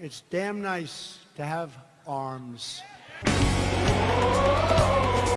It's damn nice to have arms.